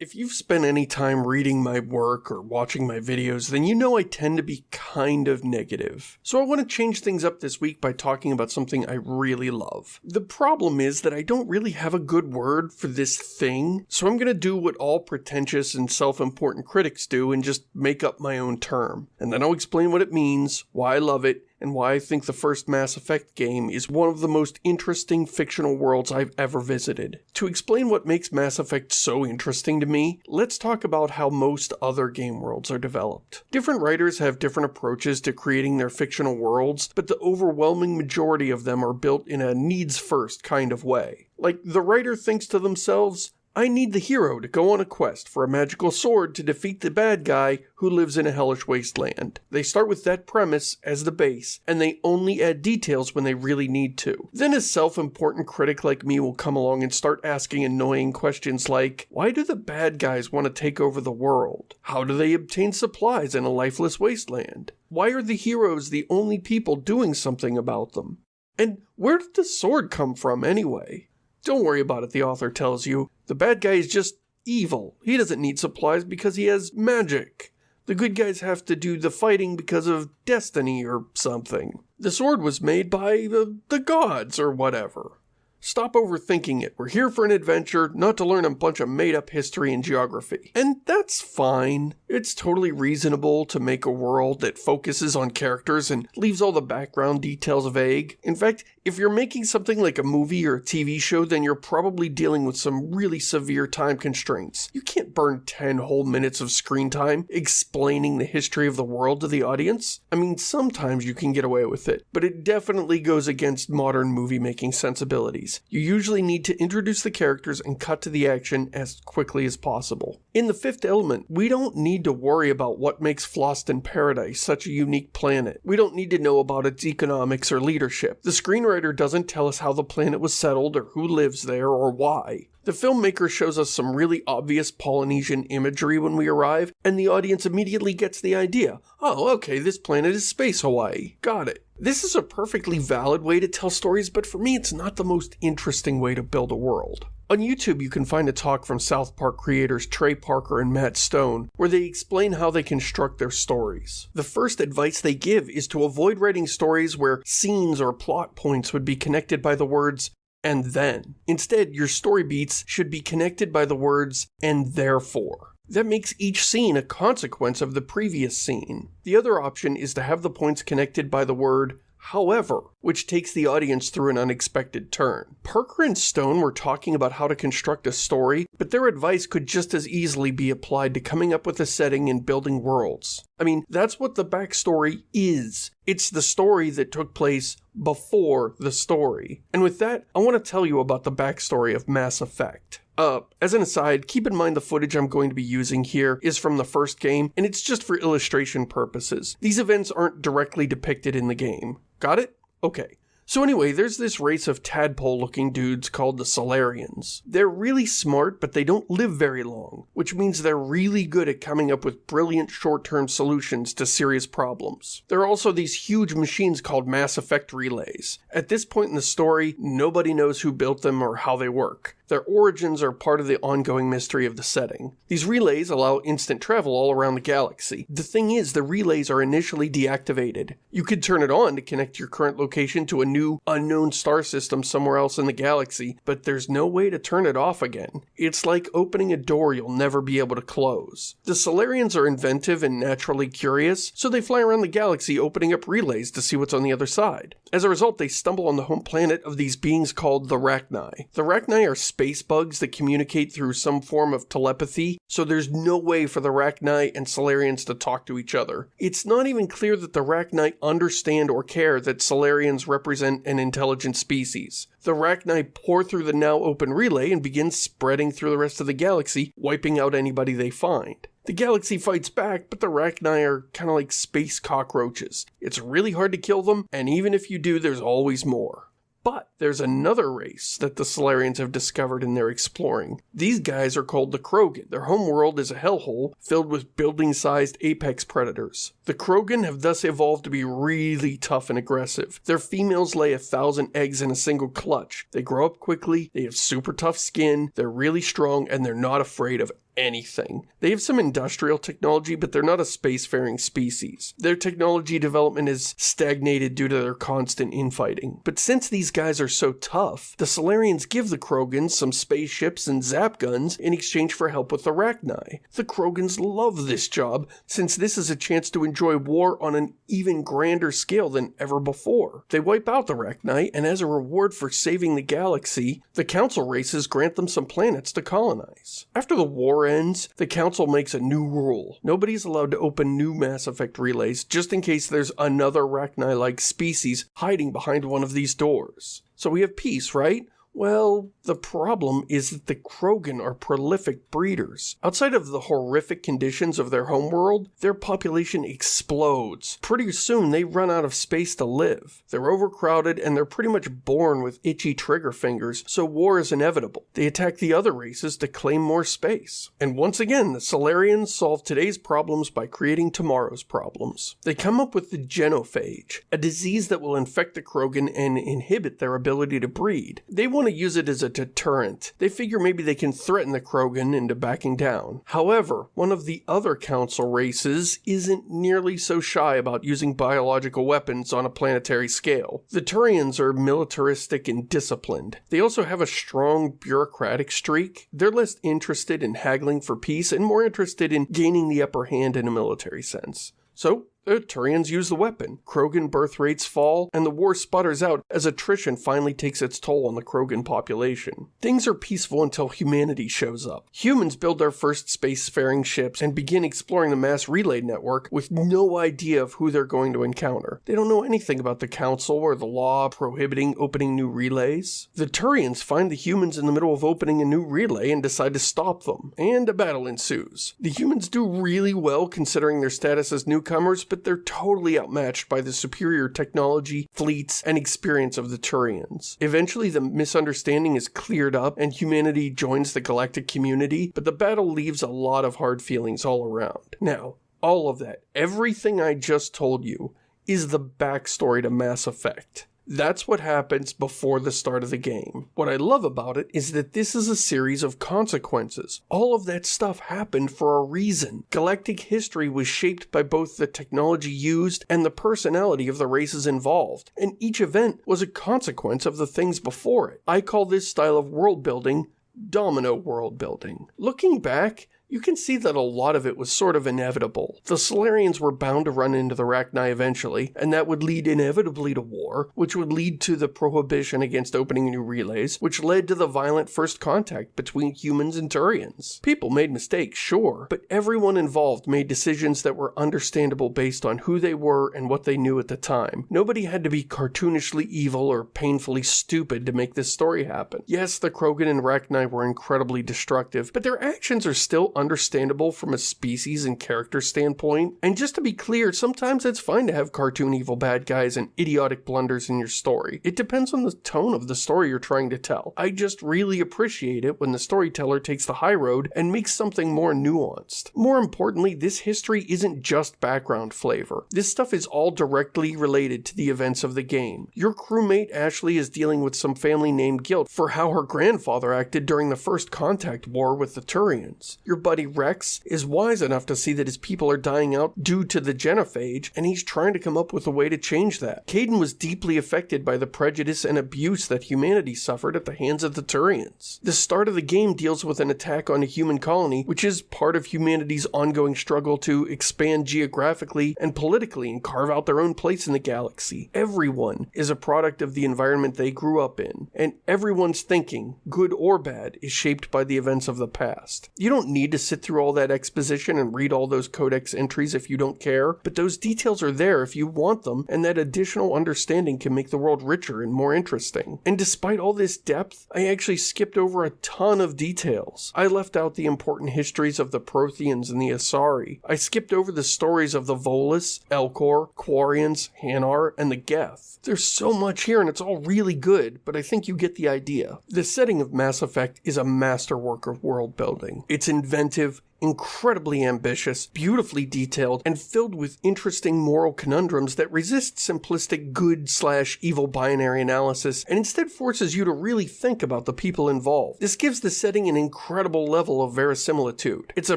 If you've spent any time reading my work or watching my videos, then you know I tend to be kind of negative. So I want to change things up this week by talking about something I really love. The problem is that I don't really have a good word for this thing, so I'm going to do what all pretentious and self-important critics do and just make up my own term. And then I'll explain what it means, why I love it, and why I think the first Mass Effect game is one of the most interesting fictional worlds I've ever visited. To explain what makes Mass Effect so interesting to me, let's talk about how most other game worlds are developed. Different writers have different approaches to creating their fictional worlds, but the overwhelming majority of them are built in a needs first kind of way. Like, the writer thinks to themselves, I need the hero to go on a quest for a magical sword to defeat the bad guy who lives in a hellish wasteland. They start with that premise as the base, and they only add details when they really need to. Then a self-important critic like me will come along and start asking annoying questions like, why do the bad guys want to take over the world? How do they obtain supplies in a lifeless wasteland? Why are the heroes the only people doing something about them? And where did the sword come from anyway? Don't worry about it, the author tells you. The bad guy is just evil. He doesn't need supplies because he has magic. The good guys have to do the fighting because of destiny or something. The sword was made by the, the gods or whatever. Stop overthinking it. We're here for an adventure, not to learn a bunch of made up history and geography. And that's fine. It's totally reasonable to make a world that focuses on characters and leaves all the background details vague. In fact, if you're making something like a movie or a TV show, then you're probably dealing with some really severe time constraints. You can't burn 10 whole minutes of screen time explaining the history of the world to the audience. I mean, sometimes you can get away with it, but it definitely goes against modern movie making sensibilities. You usually need to introduce the characters and cut to the action as quickly as possible. In The Fifth Element, we don't need to worry about what makes Fhloston Paradise such a unique planet. We don't need to know about its economics or leadership. The screenwriter screenwriter doesn't tell us how the planet was settled or who lives there or why. The filmmaker shows us some really obvious Polynesian imagery when we arrive, and the audience immediately gets the idea. Oh, okay, this planet is Space Hawaii. Got it. This is a perfectly valid way to tell stories, but for me it's not the most interesting way to build a world. On YouTube, you can find a talk from South Park creators Trey Parker and Matt Stone, where they explain how they construct their stories. The first advice they give is to avoid writing stories where scenes or plot points would be connected by the words and then. Instead, your story beats should be connected by the words and therefore. That makes each scene a consequence of the previous scene. The other option is to have the points connected by the word however, which takes the audience through an unexpected turn. Parker and Stone were talking about how to construct a story, but their advice could just as easily be applied to coming up with a setting and building worlds. I mean, that's what the backstory is. It's the story that took place before the story. And with that, I want to tell you about the backstory of Mass Effect. Uh, as an aside, keep in mind the footage I'm going to be using here is from the first game, and it's just for illustration purposes. These events aren't directly depicted in the game. Got it? Okay. So anyway, there's this race of tadpole-looking dudes called the Salarians. They're really smart, but they don't live very long, which means they're really good at coming up with brilliant short-term solutions to serious problems. There are also these huge machines called Mass Effect relays. At this point in the story, nobody knows who built them or how they work. Their origins are part of the ongoing mystery of the setting. These relays allow instant travel all around the galaxy. The thing is, the relays are initially deactivated. You could turn it on to connect your current location to a new, unknown star system somewhere else in the galaxy, but there's no way to turn it off again. It's like opening a door you'll never be able to close. The Salarians are inventive and naturally curious, so they fly around the galaxy opening up relays to see what's on the other side. As a result, they stumble on the home planet of these beings called the Rachni. The Rachni are space bugs that communicate through some form of telepathy, so there's no way for the Rachni and Salarians to talk to each other. It's not even clear that the Rachni understand or care that Salarians represent an intelligent species. The Rachni pour through the now open relay and begin spreading through the rest of the galaxy, wiping out anybody they find. The galaxy fights back, but the Rachni are kind of like space cockroaches. It's really hard to kill them, and even if you do, there's always more. But there's another race that the Salarians have discovered in their exploring. These guys are called the Krogan. Their homeworld is a hellhole filled with building-sized apex predators. The Krogan have thus evolved to be really tough and aggressive. Their females lay a thousand eggs in a single clutch. They grow up quickly, they have super tough skin, they're really strong, and they're not afraid of anything. They have some industrial technology, but they're not a spacefaring species. Their technology development is stagnated due to their constant infighting. But since these guys are so tough, the Salarians give the Krogans some spaceships and zap guns in exchange for help with the Rachni. The Krogans love this job since this is a chance to enjoy war on an even grander scale than ever before. They wipe out the Rachni, and as a reward for saving the galaxy, the Council races grant them some planets to colonize. After the war ends, the Council makes a new rule. Nobody's allowed to open new Mass Effect relays just in case there's another Rachni like species hiding behind one of these doors. So we have peace, right? Well, the problem is that the Krogan are prolific breeders. Outside of the horrific conditions of their homeworld, their population explodes. Pretty soon, they run out of space to live. They're overcrowded and they're pretty much born with itchy trigger fingers, so war is inevitable. They attack the other races to claim more space. And once again, the Salarians solve today's problems by creating tomorrow's problems. They come up with the genophage, a disease that will infect the Krogan and inhibit their ability to breed. They want to use it as a deterrent. They figure maybe they can threaten the Krogan into backing down. However, one of the other council races isn't nearly so shy about using biological weapons on a planetary scale. The Turians are militaristic and disciplined. They also have a strong bureaucratic streak. They're less interested in haggling for peace and more interested in gaining the upper hand in a military sense. So, the Turians use the weapon. Krogan birth rates fall, and the war sputters out as attrition finally takes its toll on the Krogan population. Things are peaceful until humanity shows up. Humans build their first spacefaring ships and begin exploring the mass relay network with no idea of who they're going to encounter. They don't know anything about the Council or the law prohibiting opening new relays. The Turians find the humans in the middle of opening a new relay and decide to stop them, and a battle ensues. The humans do really well considering their status as newcomers, but they're totally outmatched by the superior technology, fleets, and experience of the Turians. Eventually, the misunderstanding is cleared up and humanity joins the galactic community, but the battle leaves a lot of hard feelings all around. Now, all of that, everything I just told you, is the backstory to Mass Effect. That's what happens before the start of the game. What I love about it is that this is a series of consequences. All of that stuff happened for a reason. Galactic history was shaped by both the technology used and the personality of the races involved, and each event was a consequence of the things before it. I call this style of world building domino world building. Looking back, you can see that a lot of it was sort of inevitable. The Salarians were bound to run into the Rachni eventually, and that would lead inevitably to war, which would lead to the prohibition against opening new relays, which led to the violent first contact between humans and Turians. People made mistakes, sure, but everyone involved made decisions that were understandable based on who they were and what they knew at the time. Nobody had to be cartoonishly evil or painfully stupid to make this story happen. Yes, the Krogan and Rachni were incredibly destructive, but their actions are still understandable from a species and character standpoint. And just to be clear, sometimes it's fine to have cartoon evil bad guys and idiotic blunders in your story. It depends on the tone of the story you're trying to tell. I just really appreciate it when the storyteller takes the high road and makes something more nuanced. More importantly, this history isn't just background flavor. This stuff is all directly related to the events of the game. Your crewmate Ashley is dealing with some family name guilt for how her grandfather acted during the first contact war with the Turians. Your buddy Wrex is wise enough to see that his people are dying out due to the genophage, and he's trying to come up with a way to change that. Kaidan was deeply affected by the prejudice and abuse that humanity suffered at the hands of the Turians. The start of the game deals with an attack on a human colony, which is part of humanity's ongoing struggle to expand geographically and politically and carve out their own place in the galaxy. Everyone is a product of the environment they grew up in, and everyone's thinking, good or bad, is shaped by the events of the past. You don't need to sit through all that exposition and read all those codex entries if you don't care, but those details are there if you want them, and that additional understanding can make the world richer and more interesting. And despite all this depth, I actually skipped over a ton of details. I left out the important histories of the Protheans and the Asari. I skipped over the stories of the Volus, Elcor, Quarians, Hanar, and the Geth. There's so much here and it's all really good, but I think you get the idea. The setting of Mass Effect is a masterwork of world building. It's inventive inventive, incredibly ambitious, beautifully detailed, and filled with interesting moral conundrums that resist simplistic good slash evil binary analysis and instead forces you to really think about the people involved. This gives the setting an incredible level of verisimilitude. It's a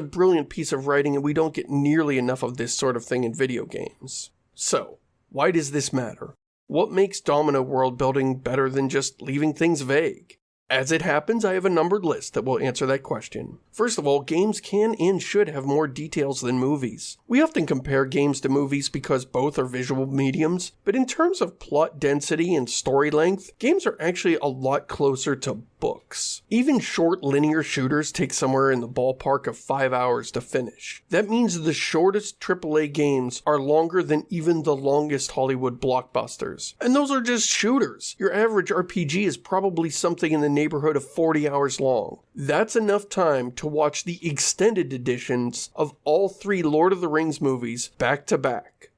brilliant piece of writing and we don't get nearly enough of this sort of thing in video games. So, why does this matter? What makes Domino world building better than just leaving things vague? As it happens, I have a numbered list that will answer that question. First of all, games can and should have more details than movies. We often compare games to movies because both are visual mediums, but in terms of plot density and story length, games are actually a lot closer to books. Even short linear shooters take somewhere in the ballpark of 5 hours to finish. That means the shortest AAA games are longer than even the longest Hollywood blockbusters. And those are just shooters. Your average RPG is probably something in the neighborhood of 40 hours long. That's enough time to watch the extended editions of all three Lord of the Rings movies back to back.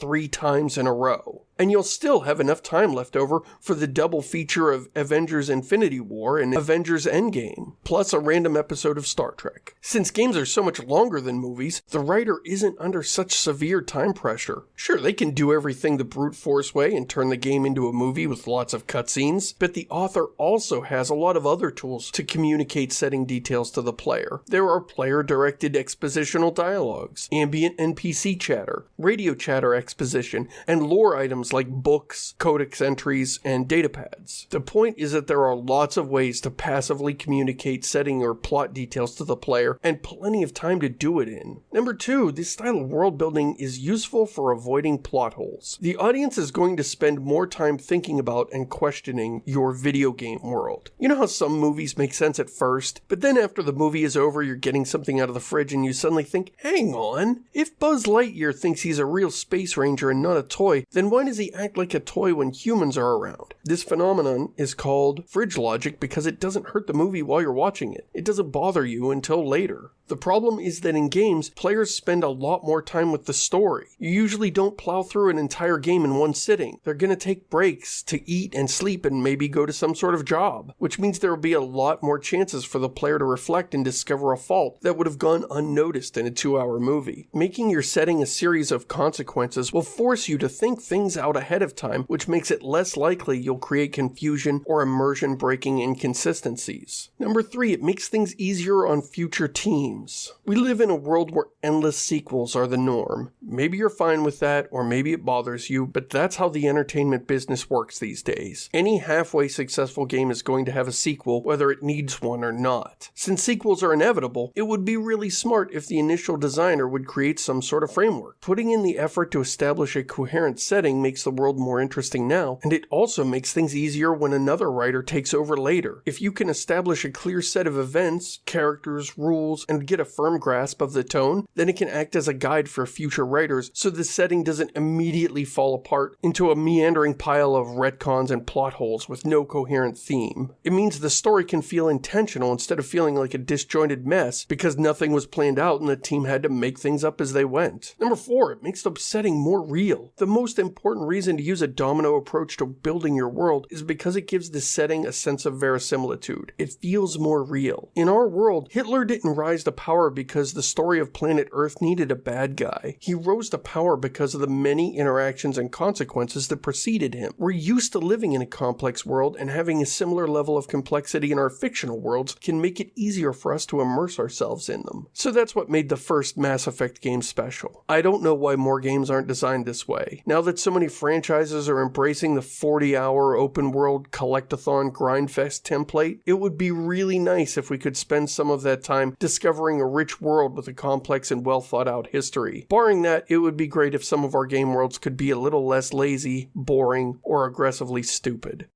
Three times in a row and you'll still have enough time left over for the double feature of Avengers Infinity War and Avengers Endgame, plus a random episode of Star Trek. Since games are so much longer than movies, the writer isn't under such severe time pressure. Sure, they can do everything the brute force way and turn the game into a movie with lots of cutscenes, but the author also has a lot of other tools to communicate setting details to the player. There are player-directed expositional dialogues, ambient NPC chatter, radio chatter exposition, and lore items like books, codex entries, and datapads. The point is that there are lots of ways to passively communicate setting or plot details to the player, and plenty of time to do it in. Number two, this style of world building is useful for avoiding plot holes. The audience is going to spend more time thinking about and questioning your video game world. You know how some movies make sense at first, but then after the movie is over, you're getting something out of the fridge and you suddenly think, hang on, if Buzz Lightyear thinks he's a real space ranger and not a toy, then why does he act like a toy when humans are around? This phenomenon is called fridge logic because it doesn't hurt the movie while you're watching it. It doesn't bother you until later. The problem is that in games, players spend a lot more time with the story. You usually don't plow through an entire game in one sitting. They're going to take breaks to eat and sleep and maybe go to some sort of job, which means there will be a lot more chances for the player to reflect and discover a fault that would have gone unnoticed in a two hour movie. Making your setting a series of consequences will force you to think things out ahead of time, which makes it less likely you'll create confusion or immersion breaking inconsistencies. Number three, it makes things easier on future teams games. We live in a world where endless sequels are the norm. Maybe you're fine with that, or maybe it bothers you, but that's how the entertainment business works these days. Any halfway successful game is going to have a sequel, whether it needs one or not. Since sequels are inevitable, it would be really smart if the initial designer would create some sort of framework. Putting in the effort to establish a coherent setting makes the world more interesting now, and it also makes things easier when another writer takes over later. If you can establish a clear set of events, characters, rules, and get a firm grasp of the tone, then it can act as a guide for future writers so the setting doesn't immediately fall apart into a meandering pile of retcons and plot holes with no coherent theme. It means the story can feel intentional instead of feeling like a disjointed mess because nothing was planned out and the team had to make things up as they went. Number four, it makes the setting more real. The most important reason to use a domino approach to building your world is because it gives the setting a sense of verisimilitude. It feels more real. In our world, Hitler didn't rise to power because the story of planet Earth needed a bad guy. He rose to power because of the many interactions and consequences that preceded him. We're used to living in a complex world and having a similar level of complexity in our fictional worlds can make it easier for us to immerse ourselves in them. So that's what made the first Mass Effect game special. I don't know why more games aren't designed this way. Now that so many franchises are embracing the 40 hour open world collectathon grindfest template, it would be really nice if we could spend some of that time discovering a rich world with a complex and well thought out history. Barring that, it would be great if some of our game worlds could be a little less lazy, boring, or aggressively stupid.